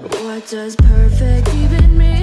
What does perfect even mean?